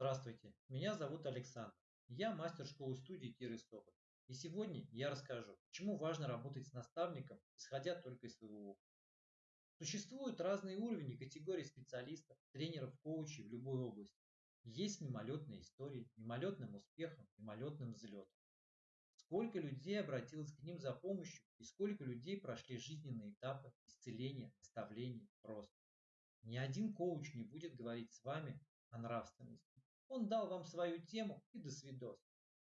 Здравствуйте, меня зовут Александр. Я мастер школы студии Киры Соболь. И сегодня я расскажу, почему важно работать с наставником, исходя только из своего опыта. Существуют разные уровни и категории специалистов, тренеров, коучей в любой области. Есть мимолетные истории, мимолетным успехом, мимолетным взлетом. Сколько людей обратилось к ним за помощью и сколько людей прошли жизненные этапы исцеления, наставлений, роста. Ни один коуч не будет говорить с вами о нравственности. Он дал вам свою тему и до свидос.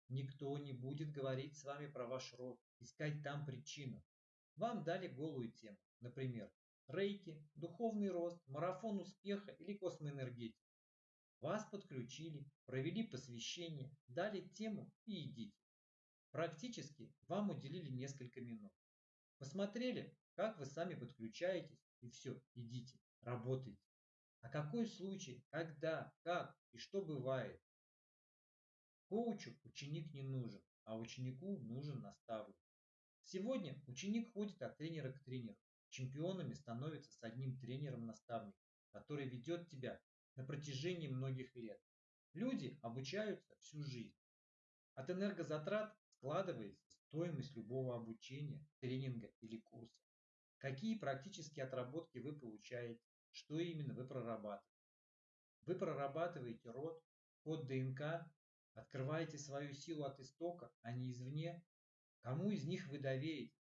Никто не будет говорить с вами про ваш род, искать там причину. Вам дали голую тему, например, рейки, духовный рост, марафон успеха или космоэнергетика. Вас подключили, провели посвящение, дали тему и идите. Практически вам уделили несколько минут. Посмотрели, как вы сами подключаетесь, и все, идите, работайте. А какой случай, когда, как и что бывает? Коучу ученик не нужен, а ученику нужен наставник. Сегодня ученик ходит от тренера к тренеру. Чемпионами становится с одним тренером-наставником, который ведет тебя на протяжении многих лет. Люди обучаются всю жизнь. От энергозатрат складывается стоимость любого обучения, тренинга или курса. Какие практические отработки вы получаете, что именно вы прорабатываете. Вы прорабатываете род, код ДНК, открываете свою силу от истока, а не извне. Кому из них вы доверите?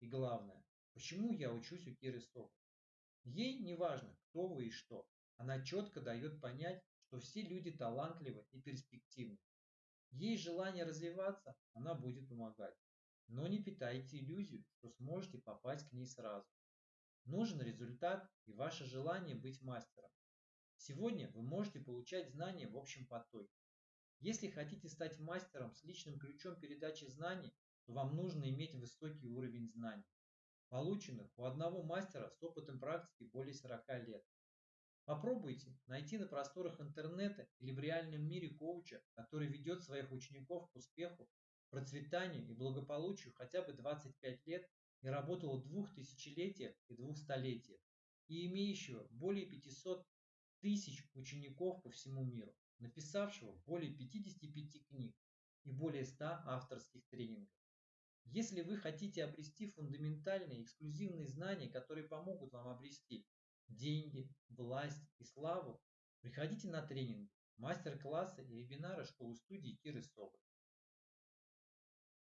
И главное, почему я учусь у Киры Сок? Ей не важно, кто вы и что. Она четко дает понять, что все люди талантливы и перспективны. Есть желание развиваться, она будет помогать. Но не питайте иллюзию, что сможете попасть к ней сразу. Нужен результат и ваше желание быть мастером. Сегодня вы можете получать знания в общем потоке. Если хотите стать мастером с личным ключом передачи знаний, то вам нужно иметь высокий уровень знаний, полученных у одного мастера с опытом практики более 40 лет. Попробуйте найти на просторах интернета или в реальном мире коуча, который ведет своих учеников к успеху, процветанию и благополучию хотя бы 25 лет и работал в двух тысячелетиях и двух столетиях, и имеющего более 500 тысяч учеников по всему миру, написавшего более 55 книг и более 100 авторских тренингов. Если вы хотите обрести фундаментальные эксклюзивные знания, которые помогут вам обрести деньги, власть и славу, приходите на тренинги, мастер-классы и вебинары школы студии Киры Соболь.